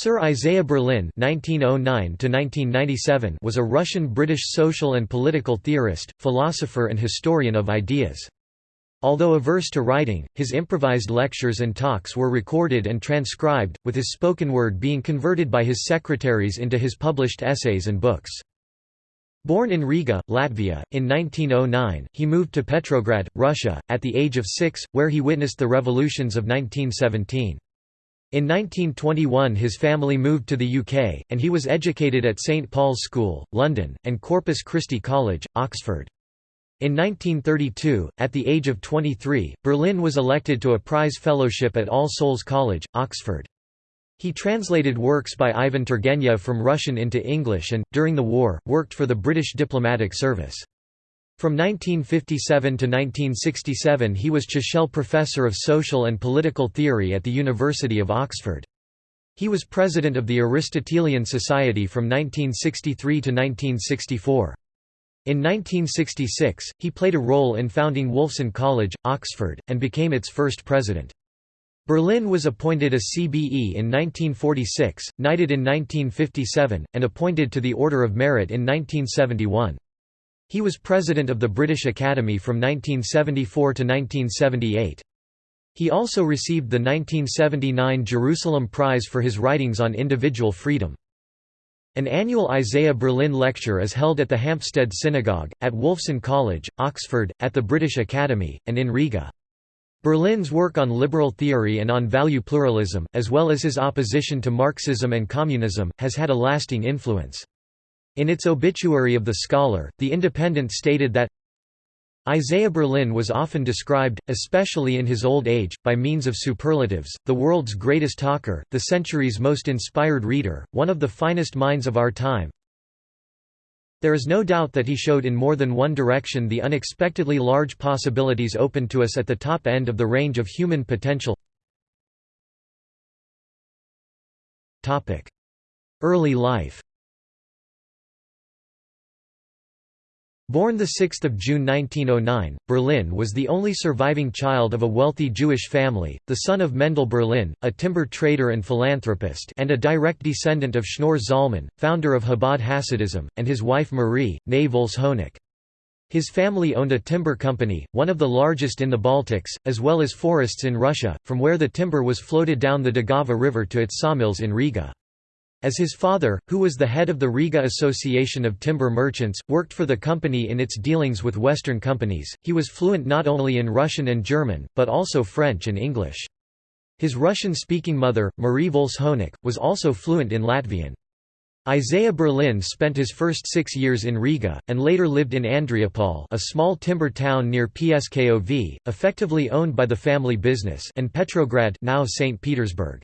Sir Isaiah Berlin (1909–1997) was a Russian-British social and political theorist, philosopher, and historian of ideas. Although averse to writing, his improvised lectures and talks were recorded and transcribed, with his spoken word being converted by his secretaries into his published essays and books. Born in Riga, Latvia, in 1909, he moved to Petrograd, Russia, at the age of six, where he witnessed the revolutions of 1917. In 1921 his family moved to the UK, and he was educated at St Paul's School, London, and Corpus Christi College, Oxford. In 1932, at the age of 23, Berlin was elected to a prize fellowship at All Souls College, Oxford. He translated works by Ivan Turgenev from Russian into English and, during the war, worked for the British diplomatic service. From 1957 to 1967 he was Chichele Professor of Social and Political Theory at the University of Oxford. He was president of the Aristotelian Society from 1963 to 1964. In 1966, he played a role in founding Wolfson College, Oxford, and became its first president. Berlin was appointed a CBE in 1946, knighted in 1957, and appointed to the Order of Merit in 1971. He was president of the British Academy from 1974 to 1978. He also received the 1979 Jerusalem Prize for his writings on individual freedom. An annual Isaiah Berlin lecture is held at the Hampstead Synagogue, at Wolfson College, Oxford, at the British Academy, and in Riga. Berlin's work on liberal theory and on value pluralism, as well as his opposition to Marxism and communism, has had a lasting influence. In its obituary of the scholar, The Independent stated that Isaiah Berlin was often described, especially in his old age, by means of superlatives, the world's greatest talker, the century's most inspired reader, one of the finest minds of our time. There is no doubt that he showed in more than one direction the unexpectedly large possibilities open to us at the top end of the range of human potential. Early life Born 6 June 1909, Berlin was the only surviving child of a wealthy Jewish family, the son of Mendel Berlin, a timber trader and philanthropist and a direct descendant of Shneur Zalman, founder of Chabad Hasidism, and his wife Marie, née Volshonok. His family owned a timber company, one of the largest in the Baltics, as well as forests in Russia, from where the timber was floated down the Daugava River to its sawmills in Riga. As his father, who was the head of the Riga Association of Timber Merchants, worked for the company in its dealings with Western companies, he was fluent not only in Russian and German, but also French and English. His Russian-speaking mother, Marie Volshonok, was also fluent in Latvian. Isaiah Berlin spent his first six years in Riga, and later lived in Andreapol a small timber town near Pskov, effectively owned by the family business and Petrograd now St. Petersburg.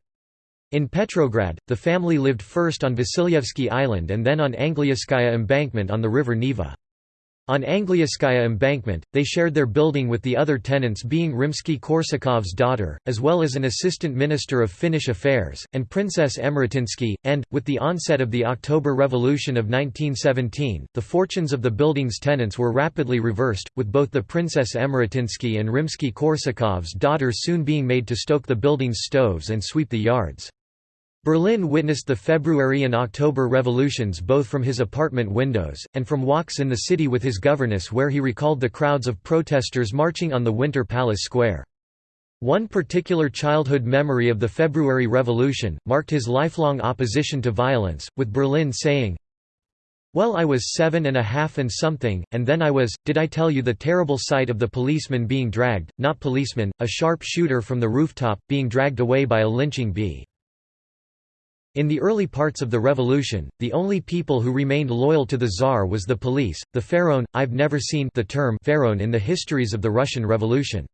In Petrograd, the family lived first on Vasilyevsky Island and then on Angliyskaya embankment on the river Neva. On Angliyskaya embankment, they shared their building with the other tenants being Rimsky-Korsakov's daughter, as well as an assistant minister of Finnish affairs, and Princess Emratinsky, and, with the onset of the October Revolution of 1917, the fortunes of the building's tenants were rapidly reversed, with both the Princess Emratinsky and Rimsky-Korsakov's daughter soon being made to stoke the building's stoves and sweep the yards. Berlin witnessed the February and October revolutions both from his apartment windows, and from walks in the city with his governess where he recalled the crowds of protesters marching on the Winter Palace Square. One particular childhood memory of the February Revolution, marked his lifelong opposition to violence, with Berlin saying, well I was seven and a half and something, and then I was, did I tell you the terrible sight of the policeman being dragged, not policeman, a sharp shooter from the rooftop, being dragged away by a lynching bee. In the early parts of the revolution, the only people who remained loyal to the Tsar was the police, the Pharaon. I've never seen the term Pharaon in the histories of the Russian Revolution.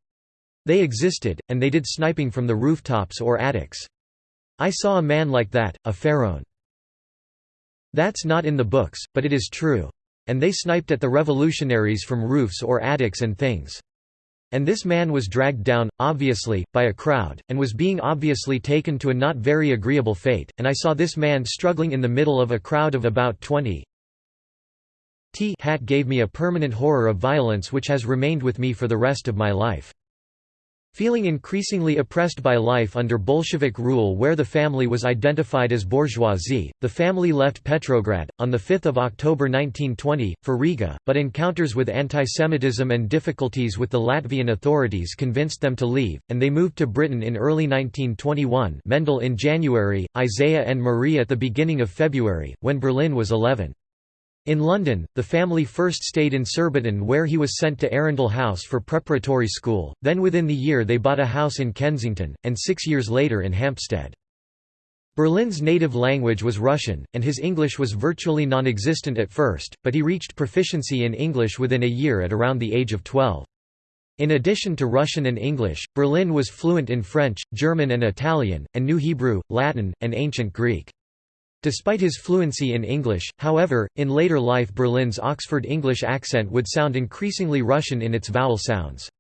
They existed, and they did sniping from the rooftops or attics. I saw a man like that, a Pharaon. That's not in the books, but it is true. And they sniped at the revolutionaries from roofs or attics and things. And this man was dragged down, obviously, by a crowd, and was being obviously taken to a not very agreeable fate, and I saw this man struggling in the middle of a crowd of about twenty. T hat gave me a permanent horror of violence which has remained with me for the rest of my life. Feeling increasingly oppressed by life under Bolshevik rule where the family was identified as bourgeoisie, the family left Petrograd, on 5 October 1920, for Riga, but encounters with antisemitism and difficulties with the Latvian authorities convinced them to leave, and they moved to Britain in early 1921 Mendel in January, Isaiah and Marie at the beginning of February, when Berlin was 11. In London, the family first stayed in Surbiton where he was sent to Arundel House for preparatory school, then within the year they bought a house in Kensington, and six years later in Hampstead. Berlin's native language was Russian, and his English was virtually non-existent at first, but he reached proficiency in English within a year at around the age of 12. In addition to Russian and English, Berlin was fluent in French, German and Italian, and knew Hebrew, Latin, and Ancient Greek. Despite his fluency in English, however, in later life Berlin's Oxford English accent would sound increasingly Russian in its vowel sounds.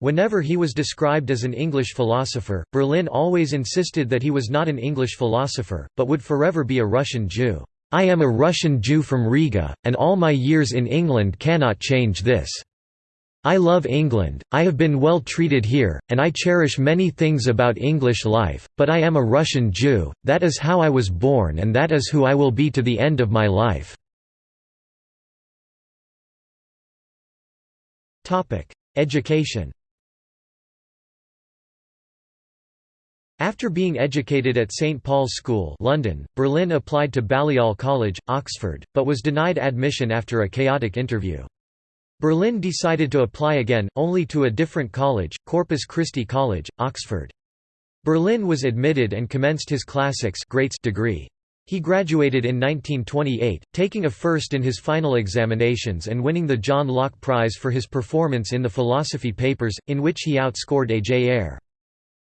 Whenever he was described as an English philosopher, Berlin always insisted that he was not an English philosopher, but would forever be a Russian Jew. I am a Russian Jew from Riga, and all my years in England cannot change this. I love England, I have been well treated here, and I cherish many things about English life, but I am a Russian Jew, that is how I was born and that is who I will be to the end of my life." Education After being educated at St Paul's School London, Berlin applied to Balliol College, Oxford, but was denied admission after a chaotic interview. Berlin decided to apply again, only to a different college, Corpus Christi College, Oxford. Berlin was admitted and commenced his classics greats degree. He graduated in 1928, taking a first in his final examinations and winning the John Locke Prize for his performance in the philosophy papers, in which he outscored A. J. Ayer.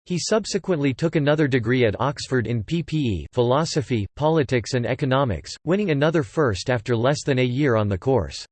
He subsequently took another degree at Oxford in PPE philosophy, politics and economics, winning another first after less than a year on the course.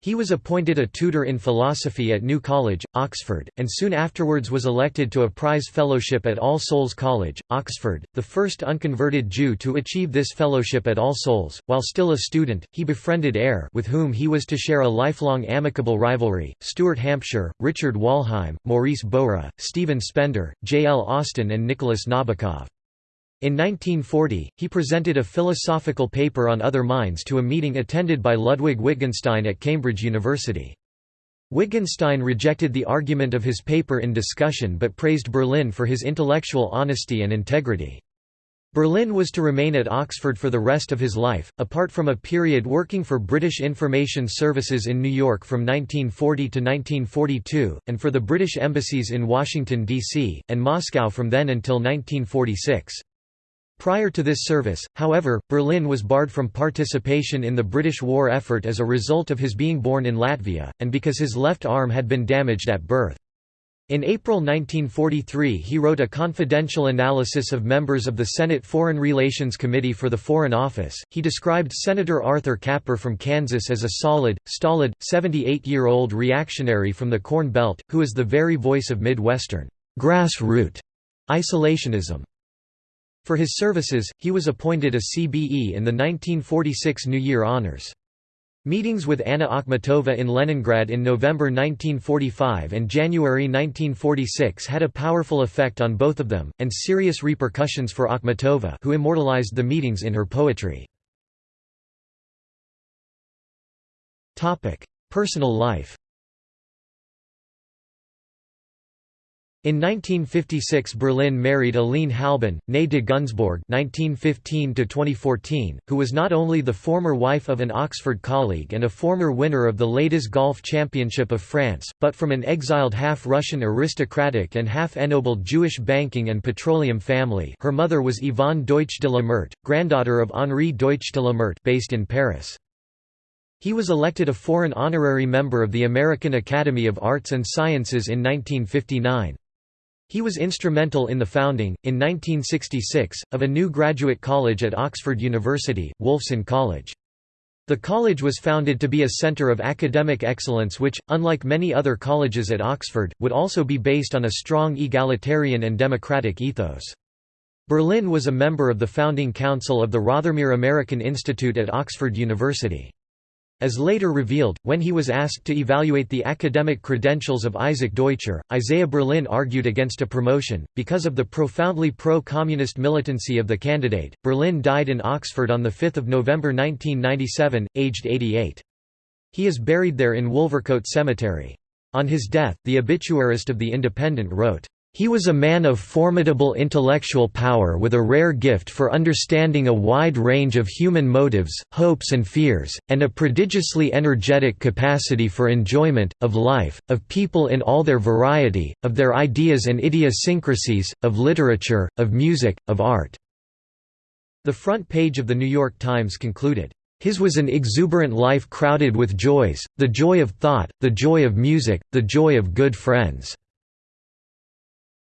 He was appointed a tutor in philosophy at New College, Oxford, and soon afterwards was elected to a prize fellowship at All Souls College, Oxford, the first unconverted Jew to achieve this fellowship at All Souls. While still a student, he befriended Ayer with whom he was to share a lifelong amicable rivalry, Stuart Hampshire, Richard Wollheim, Maurice Bowra, Stephen Spender, J. L. Austin and Nicholas Nabokov. In 1940, he presented a philosophical paper on other minds to a meeting attended by Ludwig Wittgenstein at Cambridge University. Wittgenstein rejected the argument of his paper in discussion but praised Berlin for his intellectual honesty and integrity. Berlin was to remain at Oxford for the rest of his life, apart from a period working for British Information Services in New York from 1940 to 1942, and for the British embassies in Washington, D.C., and Moscow from then until 1946. Prior to this service, however, Berlin was barred from participation in the British war effort as a result of his being born in Latvia, and because his left arm had been damaged at birth. In April 1943 he wrote a confidential analysis of members of the Senate Foreign Relations Committee for the Foreign Office. He described Senator Arthur Capper from Kansas as a solid, stolid, 78-year-old reactionary from the Corn Belt, who is the very voice of Midwestern grassroot isolationism. For his services, he was appointed a CBE in the 1946 New Year Honors. Meetings with Anna Akhmatova in Leningrad in November 1945 and January 1946 had a powerful effect on both of them, and serious repercussions for Akhmatova who immortalized the meetings in her poetry. Personal life In 1956 Berlin married Aline Halban, née de Gunzburg (1915–2014), who was not only the former wife of an Oxford colleague and a former winner of the Ladies Golf Championship of France, but from an exiled half-Russian aristocratic and half-ennobled Jewish banking and petroleum family. Her mother was Yvonne Deutsch de la Meurthe, granddaughter of Henri Deutsch de la Meurthe, based in Paris. He was elected a foreign honorary member of the American Academy of Arts and Sciences in 1959. He was instrumental in the founding, in 1966, of a new graduate college at Oxford University, Wolfson College. The college was founded to be a centre of academic excellence which, unlike many other colleges at Oxford, would also be based on a strong egalitarian and democratic ethos. Berlin was a member of the founding council of the Rothermere American Institute at Oxford University. As later revealed, when he was asked to evaluate the academic credentials of Isaac Deutscher, Isaiah Berlin argued against a promotion, because of the profoundly pro-communist militancy of the candidate. Berlin died in Oxford on 5 November 1997, aged 88. He is buried there in Wolvercote Cemetery. On his death, the obituarist of The Independent wrote, he was a man of formidable intellectual power with a rare gift for understanding a wide range of human motives, hopes and fears, and a prodigiously energetic capacity for enjoyment, of life, of people in all their variety, of their ideas and idiosyncrasies, of literature, of music, of art." The front page of the New York Times concluded, his was an exuberant life crowded with joys, the joy of thought, the joy of music, the joy of good friends.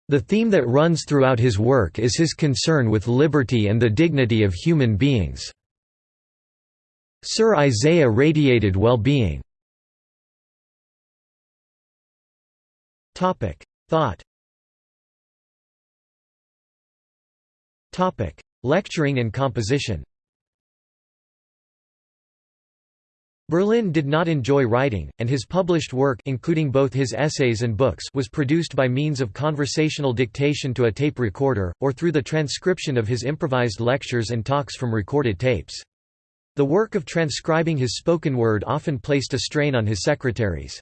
The theme that runs throughout his work is his concern with liberty and the dignity of human beings. Sir Isaiah radiated well-being. Topic: Thought Topic: Lecturing and composition Berlin did not enjoy writing, and his published work including both his essays and books was produced by means of conversational dictation to a tape recorder, or through the transcription of his improvised lectures and talks from recorded tapes. The work of transcribing his spoken word often placed a strain on his secretaries.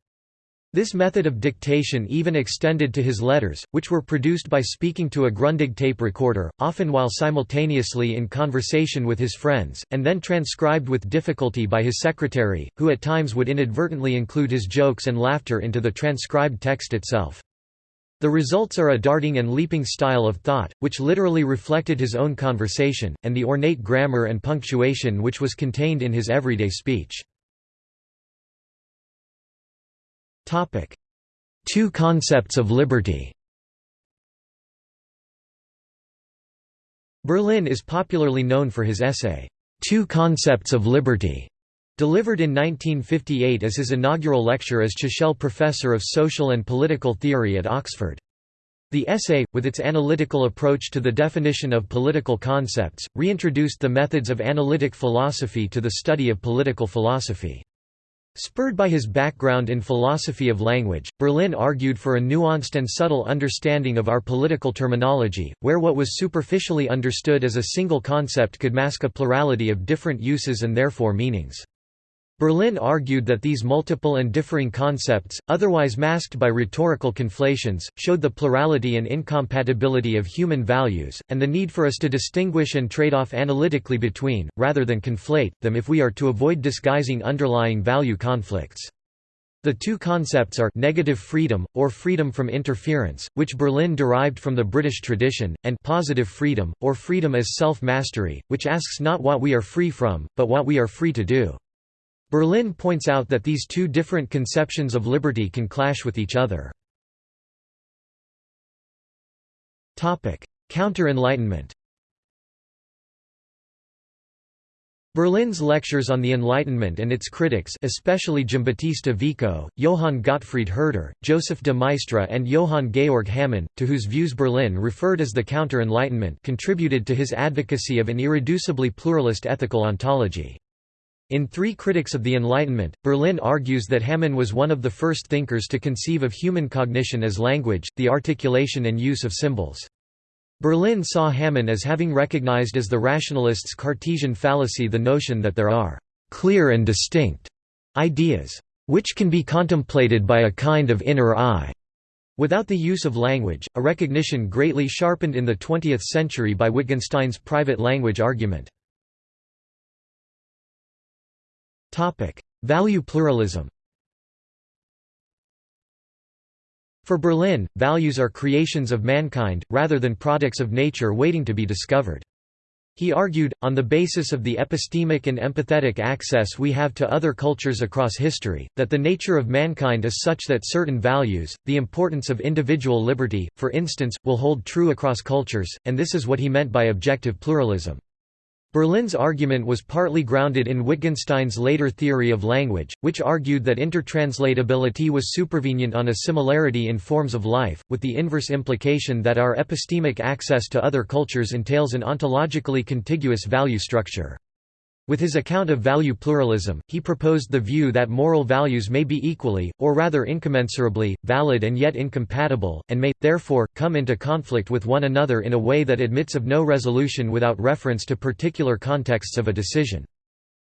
This method of dictation even extended to his letters, which were produced by speaking to a Grundig tape recorder, often while simultaneously in conversation with his friends, and then transcribed with difficulty by his secretary, who at times would inadvertently include his jokes and laughter into the transcribed text itself. The results are a darting and leaping style of thought, which literally reflected his own conversation, and the ornate grammar and punctuation which was contained in his everyday speech. Topic: Two concepts of liberty. Berlin is popularly known for his essay, Two Concepts of Liberty, delivered in 1958 as his inaugural lecture as Chichele Professor of Social and Political Theory at Oxford. The essay, with its analytical approach to the definition of political concepts, reintroduced the methods of analytic philosophy to the study of political philosophy. Spurred by his background in philosophy of language, Berlin argued for a nuanced and subtle understanding of our political terminology, where what was superficially understood as a single concept could mask a plurality of different uses and therefore meanings. Berlin argued that these multiple and differing concepts, otherwise masked by rhetorical conflations, showed the plurality and incompatibility of human values, and the need for us to distinguish and trade off analytically between, rather than conflate, them if we are to avoid disguising underlying value conflicts. The two concepts are negative freedom, or freedom from interference, which Berlin derived from the British tradition, and positive freedom, or freedom as self-mastery, which asks not what we are free from, but what we are free to do. Berlin points out that these two different conceptions of liberty can clash with each other. Counter-Enlightenment Berlin's lectures on the Enlightenment and its critics especially Giambattista Vico, Johann Gottfried Herder, Joseph de Maistre and Johann Georg Hamann, to whose views Berlin referred as the Counter-Enlightenment contributed to his advocacy of an irreducibly pluralist ethical ontology. In Three Critics of the Enlightenment, Berlin argues that Hamann was one of the first thinkers to conceive of human cognition as language, the articulation and use of symbols. Berlin saw Hamann as having recognized as the rationalist's Cartesian fallacy the notion that there are «clear and distinct» ideas, which can be contemplated by a kind of inner eye, without the use of language, a recognition greatly sharpened in the 20th century by Wittgenstein's private language argument. Value pluralism For Berlin, values are creations of mankind, rather than products of nature waiting to be discovered. He argued, on the basis of the epistemic and empathetic access we have to other cultures across history, that the nature of mankind is such that certain values, the importance of individual liberty, for instance, will hold true across cultures, and this is what he meant by objective pluralism. Berlin's argument was partly grounded in Wittgenstein's later theory of language, which argued that intertranslatability was supervenient on a similarity in forms of life, with the inverse implication that our epistemic access to other cultures entails an ontologically contiguous value structure. With his account of value pluralism, he proposed the view that moral values may be equally, or rather incommensurably, valid and yet incompatible, and may, therefore, come into conflict with one another in a way that admits of no resolution without reference to particular contexts of a decision.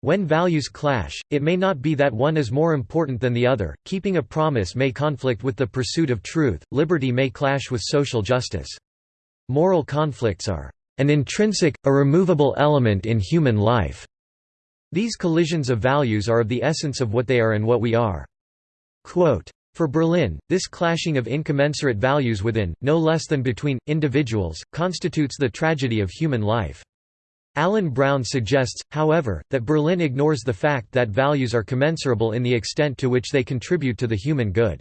When values clash, it may not be that one is more important than the other, keeping a promise may conflict with the pursuit of truth, liberty may clash with social justice. Moral conflicts are an intrinsic, a removable element in human life. These collisions of values are of the essence of what they are and what we are. Quote, for Berlin, this clashing of incommensurate values within, no less than between, individuals, constitutes the tragedy of human life. Alan Brown suggests, however, that Berlin ignores the fact that values are commensurable in the extent to which they contribute to the human good.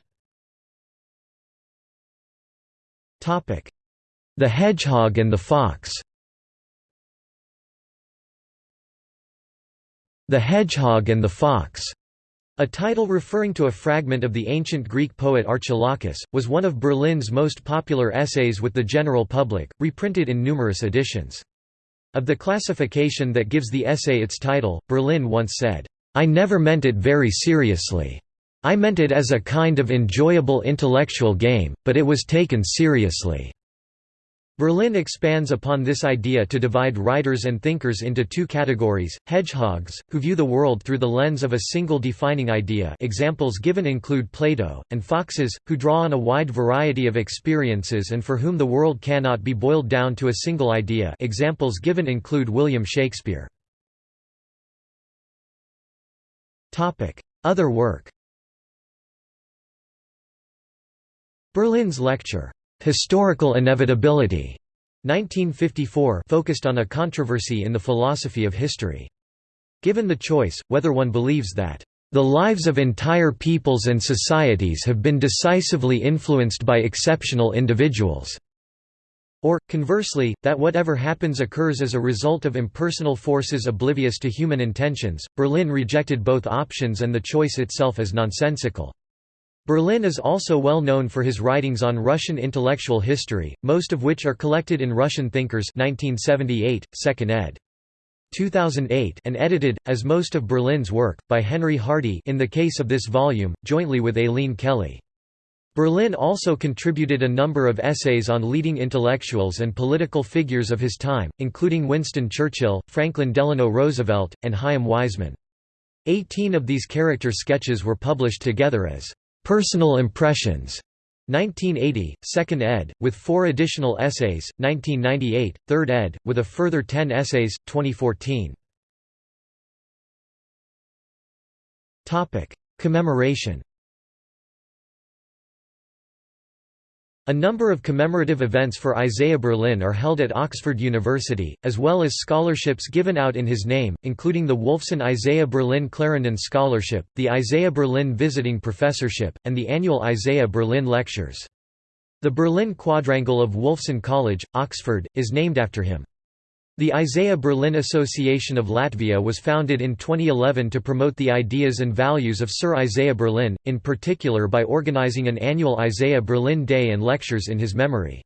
The hedgehog and the fox The Hedgehog and the Fox, a title referring to a fragment of the ancient Greek poet Archilochus, was one of Berlin's most popular essays with the general public, reprinted in numerous editions. Of the classification that gives the essay its title, Berlin once said, "'I never meant it very seriously. I meant it as a kind of enjoyable intellectual game, but it was taken seriously.' Berlin expands upon this idea to divide writers and thinkers into two categories, hedgehogs, who view the world through the lens of a single defining idea examples given include Plato, and foxes, who draw on a wide variety of experiences and for whom the world cannot be boiled down to a single idea examples given include William Shakespeare. Other work Berlin's lecture Historical Inevitability 1954 focused on a controversy in the philosophy of history. Given the choice, whether one believes that the lives of entire peoples and societies have been decisively influenced by exceptional individuals. Or, conversely, that whatever happens occurs as a result of impersonal forces oblivious to human intentions. Berlin rejected both options and the choice itself as nonsensical. Berlin is also well known for his writings on Russian intellectual history, most of which are collected in Russian Thinkers 1978, 2nd ed. 2008 and edited, as most of Berlin's work, by Henry Hardy in the case of this volume, jointly with Aileen Kelly. Berlin also contributed a number of essays on leading intellectuals and political figures of his time, including Winston Churchill, Franklin Delano Roosevelt, and Chaim Weizmann. Eighteen of these character sketches were published together as Personal Impressions 1980, 2nd ed., with four additional essays, 1998, 3rd ed., with a further 10 essays, 2014. Commemoration A number of commemorative events for Isaiah Berlin are held at Oxford University, as well as scholarships given out in his name, including the Wolfson Isaiah Berlin Clarendon Scholarship, the Isaiah Berlin Visiting Professorship, and the annual Isaiah Berlin Lectures. The Berlin Quadrangle of Wolfson College, Oxford, is named after him. The Isaiah Berlin Association of Latvia was founded in 2011 to promote the ideas and values of Sir Isaiah Berlin, in particular by organising an annual Isaiah Berlin Day and lectures in his memory.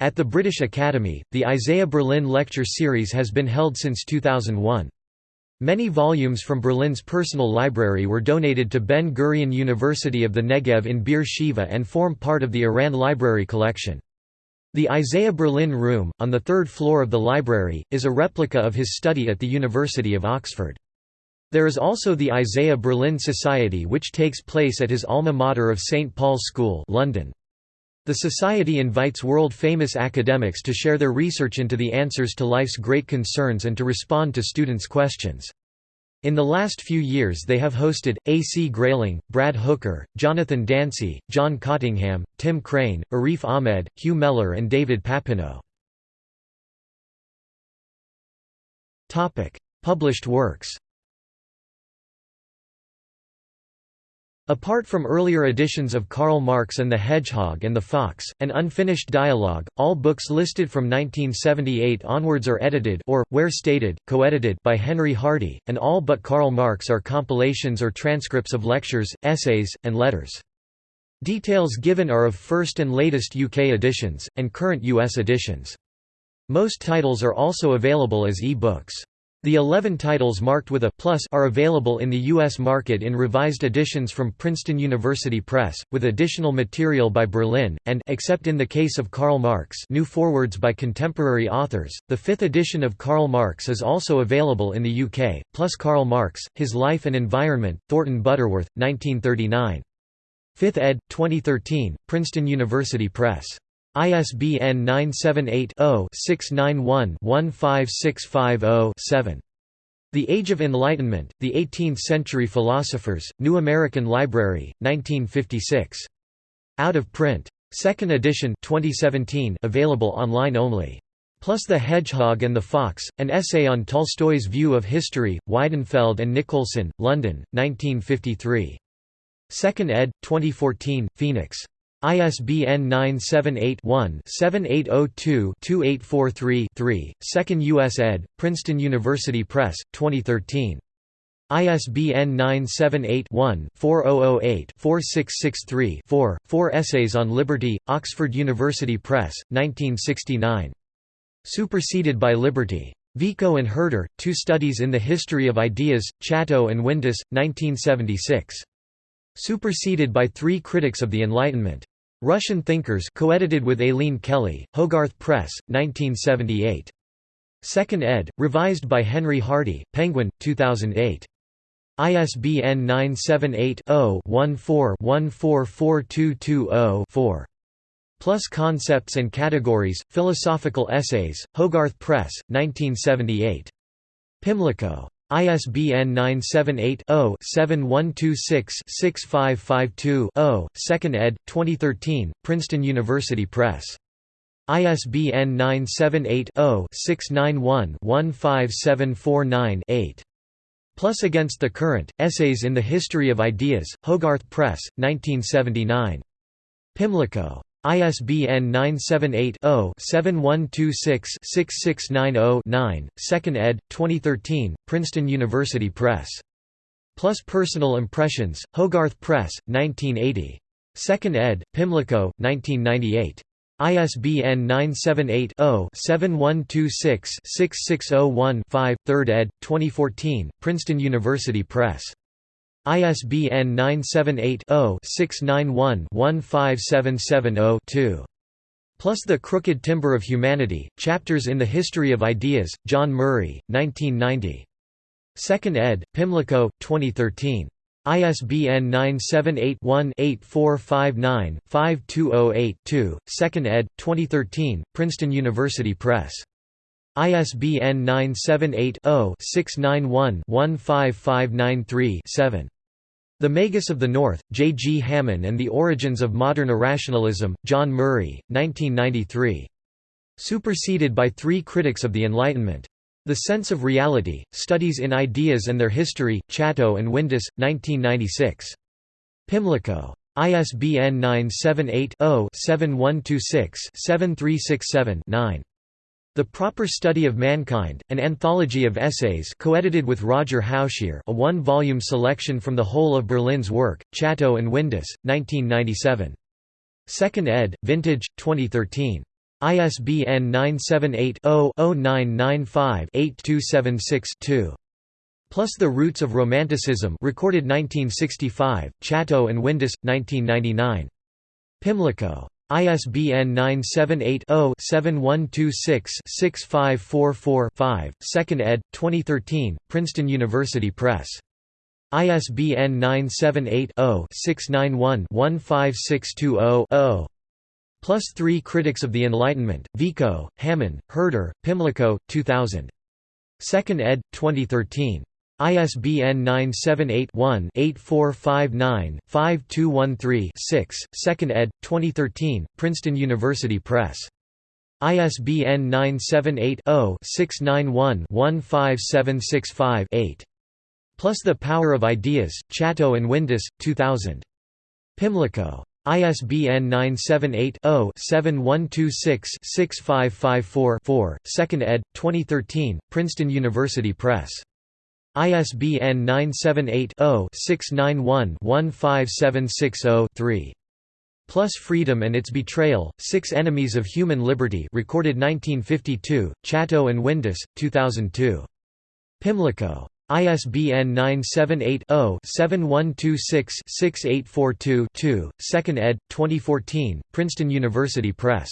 At the British Academy, the Isaiah Berlin Lecture Series has been held since 2001. Many volumes from Berlin's personal library were donated to Ben Gurion University of the Negev in Beer Sheva and form part of the Aranne Library collection. The Isaiah Berlin Room, on the third floor of the library, is a replica of his study at the University of Oxford. There is also the Isaiah Berlin Society which takes place at his alma mater of St Paul's School London. The society invites world-famous academics to share their research into the answers to life's great concerns and to respond to students' questions. In the last few years they have hosted, A. C. Grayling, Brad Hooker, Jonathan Dancy, John Cottingham, Tim Crane, Arif Ahmed, Hugh Mellor and David Papineau. Published works Apart from earlier editions of Karl Marx and the Hedgehog and the Fox, an unfinished dialogue, all books listed from 1978 onwards are edited or, where stated, co-edited by Henry Hardy, and all but Karl Marx are compilations or transcripts of lectures, essays, and letters. Details given are of first and latest UK editions, and current US editions. Most titles are also available as e-books. The 11 titles marked with a plus are available in the U.S. market in revised editions from Princeton University Press, with additional material by Berlin, and except in the case of Karl Marx new forwards by contemporary authors. The fifth edition of Karl Marx is also available in the UK, plus Karl Marx, His Life and Environment, Thornton Butterworth, 1939. 5th ed., 2013, Princeton University Press. ISBN 978-0-691-15650-7. The Age of Enlightenment, The Eighteenth Century Philosophers, New American Library, 1956. Out of print. Second edition 2017 available online only. Plus The Hedgehog and the Fox, an essay on Tolstoy's view of history, Weidenfeld and Nicolson, London, 1953. Second ed., 2014, Phoenix. ISBN 978-1-7802-2843-3, 2nd U.S. ed., Princeton University Press, 2013. ISBN 978-1-4008-4663-4, 4 Essays on Liberty, Oxford University Press, 1969. Superseded by Liberty. Vico and Herder, Two Studies in the History of Ideas, Chatto and Windus, 1976. Superseded by Three Critics of the Enlightenment. Russian Thinkers co-edited with Aileen Kelly, Hogarth Press, 1978. Second ed., revised by Henry Hardy, Penguin, 2008. ISBN 978-0-14-144220-4. Plus Concepts and Categories, Philosophical Essays, Hogarth Press, 1978. Pimlico. ISBN 978-0-7126-6552-0, 2nd ed., 2013, Princeton University Press. ISBN 978-0-691-15749-8. Plus Against the Current, Essays in the History of Ideas, Hogarth Press, 1979. Pimlico. ISBN 978-0-7126-6690-9, 2nd ed., 2013, Princeton University Press. Plus Personal Impressions, Hogarth Press, 1980. 2nd ed., Pimlico, 1998. ISBN 978-0-7126-6601-5, 3rd ed., 2014, Princeton University Press. ISBN 978-0-691-15770-2. Plus The Crooked Timber of Humanity, Chapters in the History of Ideas, John Murray, 1990. 2nd ed., Pimlico, 2013. ISBN 978-1-8459-5208-2, 2nd ed., 2013, Princeton University Press. ISBN 978 0 691 15593 7. The Magus of the North, J. G. Hamann and the Origins of Modern Irrationalism, John Murray, 1993. Superseded by three critics of the Enlightenment. The Sense of Reality, Studies in Ideas and Their History, Chatto and Windus, 1996. Pimlico. ISBN 978-0-7126-7367-9. The Proper Study of Mankind, an anthology of essays co-edited with Roger Hausheer a one-volume selection from the whole of Berlin's work, Chatto and Windus, 1997. 2nd ed., Vintage, 2013. ISBN 978-0-0995-8276-2. Plus The Roots of Romanticism recorded 1965, Chatto and Windus, 1999. Pimlico. ISBN 978-0-7126-6544-5, 2nd ed., 2013, Princeton University Press. ISBN 978-0-691-15620-0. Plus 3 Critics of the Enlightenment, Vico, Hamann, Herder, Pimlico, 2000. 2nd ed., 2013. ISBN 978-1-8459-5213-6, 2nd ed., 2013, Princeton University Press. ISBN 978-0-691-15765-8. Plus The Power of Ideas, Chatto and Windus, 2000. Pimlico. ISBN 978 0 7126 6554 2nd ed., 2013, Princeton University Press. ISBN 978-0-691-15760-3. Plus Freedom and Its Betrayal, Six Enemies of Human Liberty recorded 1952, Chatto and Windus, 2002. Pimlico. ISBN 978-0-7126-6842-2, 2nd ed. 2014, Princeton University Press.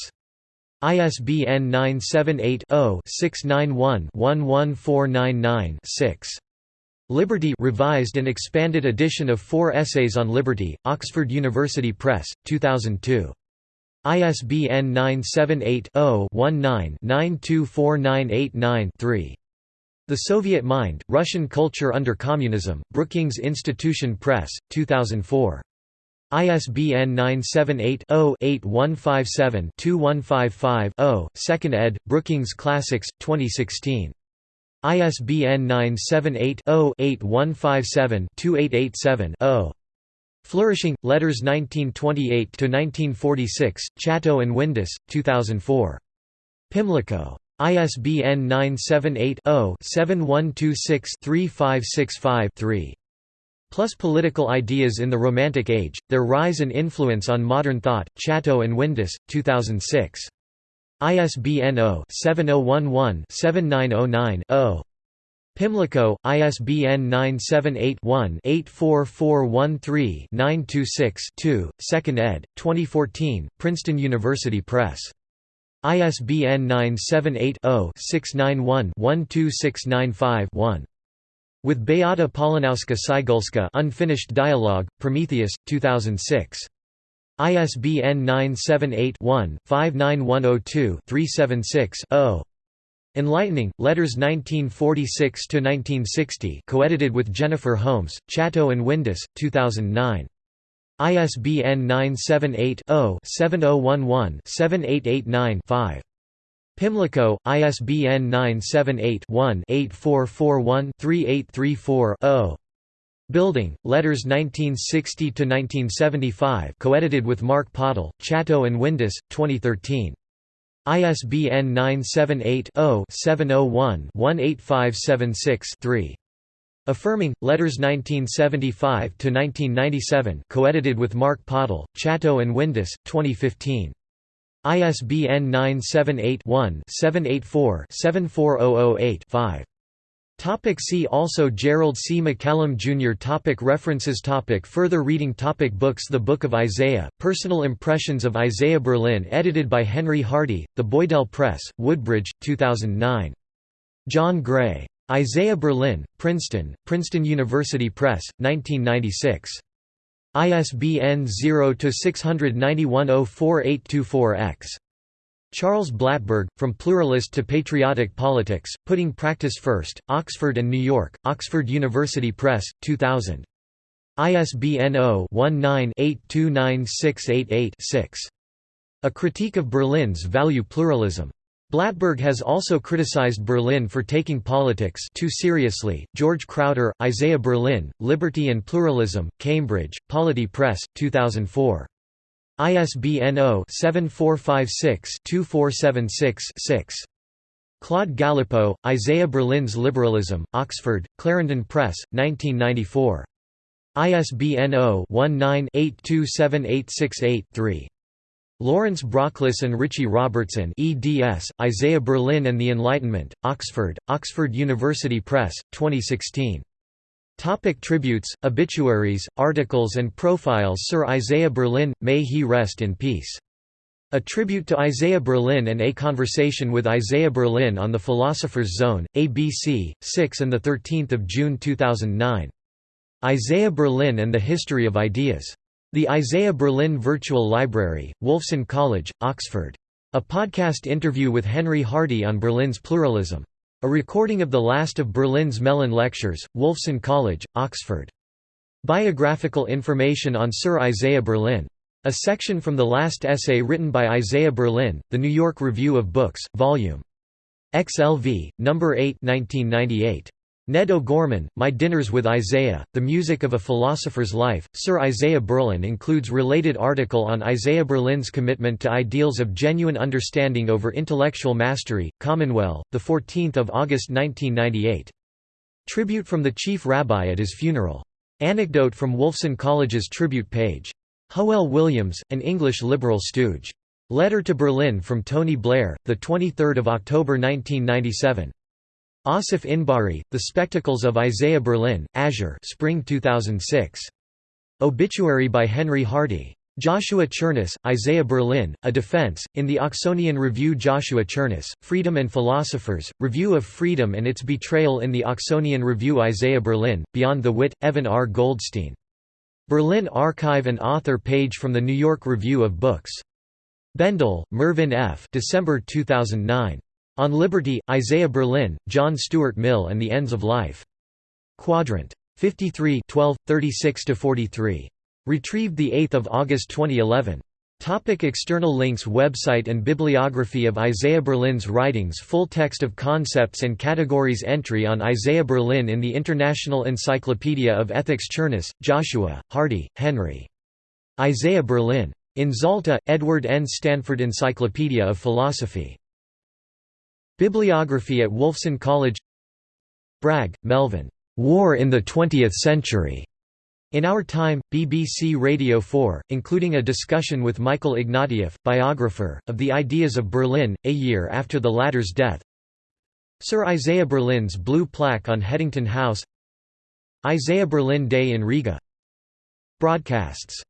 ISBN 978-0-691-11499-6. Liberty revised and expanded edition of Four Essays on Liberty, Oxford University Press, 2002. ISBN 978 0 19 924989 3. The Soviet Mind, Russian Culture Under Communism, Brookings Institution Press, 2004. ISBN 978-0-8157-2155-0, 2nd ed., Brookings Classics, 2016. ISBN 978-0-8157-2887-0. Flourishing, Letters 1928–1946, Chatto and Windus, 2004. Pimlico. ISBN 978-0-7126-3565-3. Plus Political Ideas in the Romantic Age, Their Rise and Influence on Modern Thought, Chatto and Windus, 2006. ISBN 0-7011-7909-0. Pimlico, ISBN 978-1-84413-926-2, 2nd ed., 2014, Princeton University Press. ISBN 978-0-691-12695-1. With Beata Polanowska Sygulska Unfinished Dialogue, Prometheus, 2006. ISBN 978-1-59102-376-0. Enlightening, Letters 1946–1960 co-edited with Jennifer Holmes, Chatto and Windus, 2009. ISBN 978-0-7011-7889-5. Pimlico, ISBN 978-1-8441-3834-0. Building, Letters 1960–1975 co-edited with Mark Pottle, Chatto and Windus, 2013. ISBN 978 0 701 18576 3. Affirming, Letters 1975–1997 co-edited with Mark Pottle, Chatto and Windus, 2015. ISBN 978-1-784-74008-5. Topic see also Gerald C. MacCallum Jr. Topic References topic Further reading topic Books The Book of Isaiah, Personal Impressions of Isaiah Berlin edited by Henry Hardy, The Boydell Press, Woodbridge, 2009. John Gray. Isaiah Berlin, Princeton, Princeton University Press, 1996. ISBN 0-691-04824-X. Charles Blattberg, From Pluralist to Patriotic Politics, Putting Practice First, Oxford and New York, Oxford University Press, 2000. ISBN 0-19-829688-6. A Critique of Berlin's Value Pluralism. Blattberg has also criticized Berlin for taking politics too seriously. George Crowder, Isaiah Berlin, Liberty and Pluralism, Cambridge, Polity Press, 2004. ISBN 0-7456-2476-6. Claude Galipeau, Isaiah Berlin's Liberalism, Oxford, Clarendon Press, 1994. ISBN 0-19-827868-3. Laurence Brockliss and Ritchie Robertson eds, Isaiah Berlin and the Enlightenment, Oxford, Oxford University Press, 2016. Topic tributes, obituaries, articles and profiles Sir Isaiah Berlin, may he rest in peace. A tribute to Isaiah Berlin and a conversation with Isaiah Berlin on the Philosopher's Zone, ABC, 6 and 13 June 2009. Isaiah Berlin and the History of Ideas. The Isaiah Berlin Virtual Library, Wolfson College, Oxford. A podcast interview with Henry Hardy on Berlin's pluralism. A recording of the last of Berlin's Mellon Lectures, Wolfson College, Oxford. Biographical information on Sir Isaiah Berlin. A section from the last essay written by Isaiah Berlin, The New York Review of Books, Vol. XLV, No. 8 1998. Ned O'Gorman, My Dinners with Isaiah, The Music of a Philosopher's Life, Sir Isaiah Berlin includes related article on Isaiah Berlin's commitment to ideals of genuine understanding over intellectual mastery, Commonweal, 14 August 1998. Tribute from the Chief Rabbi at his funeral. Anecdote from Wolfson College's tribute page. Hywel Williams, an English liberal stooge. Letter to Berlin from Tony Blair, 23 October 1997. Assaf Inbari, The Spectacles of Isaiah Berlin, Azure Spring 2006. Obituary by Henry Hardy. Joshua Cherniss, Isaiah Berlin, A Defense, in the Oxonian Review Joshua Cherniss, Freedom and Philosophers, Review of Freedom and its Betrayal in the Oxonian Review Isaiah Berlin, Beyond the Wit, Evan R. Goldstein. Berlin Archive and author page from the New York Review of Books. Bendle, Mervyn F. December 2009. On Liberty, Isaiah Berlin, John Stuart Mill and the Ends of Life. Quadrant. 53 12, 36–43. Retrieved 8 August 2011. Topic external links Website and bibliography of Isaiah Berlin's writings Full text of concepts and categories Entry on Isaiah Berlin in the International Encyclopedia of Ethics Cherniss, Joshua, Hardy, Henry. Isaiah Berlin. In Zalta, Edward N. Stanford Encyclopedia of Philosophy. Bibliography at Wolfson College. Bragg, Melvin. War in the Twentieth Century. In Our Time, BBC Radio 4, including a discussion with Michael Ignatieff, biographer, of the ideas of Berlin, a year after the latter's death. Sir Isaiah Berlin's blue plaque on Headington House. Isaiah Berlin Day in Riga. Broadcasts